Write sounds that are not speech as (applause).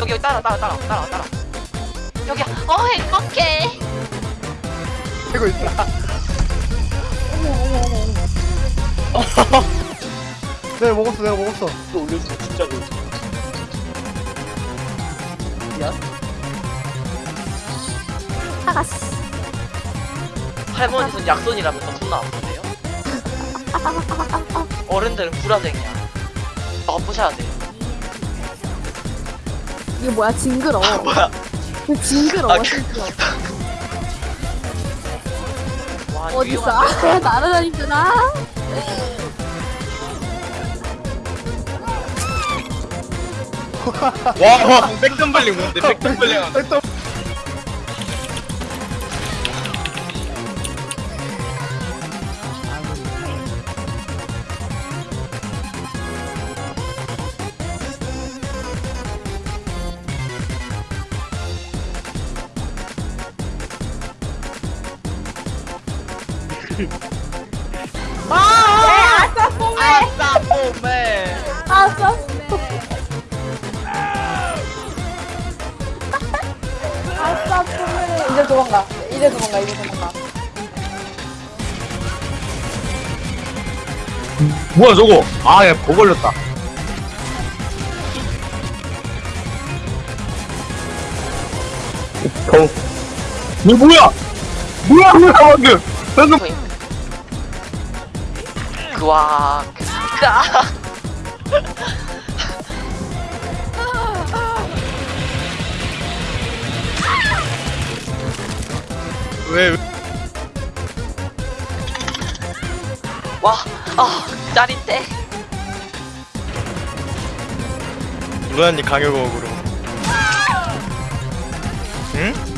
여기 여기 따라 따라 따라 따라 따라. 여기 어 행복해. 되고 있다. 내가 먹었어, 내가 먹었어. 또 올려주세요 진짜로 사갔어. 할머니 손 약손이라면서 존나 아픈데요. (laughs) 어른들은 불화쟁이야. 엎으셔야 돼요 이게 뭐야 징그러워. (laughs) 뭐야 이거 징그러워 아. (laughs) 와 어딨어? 위험한데? 아, 날아다니구나. 와 백덤블링 뭔데 백덤블링 일단 아싸 뽀매 아싸. 아싸 뽀메. 이제 도망가. 이제 도망가. 이제 도망가. 뭐야 저거 아야버 걸렸다 경 이거 뭐야 뭐야 뭐야 방금 방금 그와 그아 왜? 와 아 짜릿해. 루안이 강요곡으로. 응?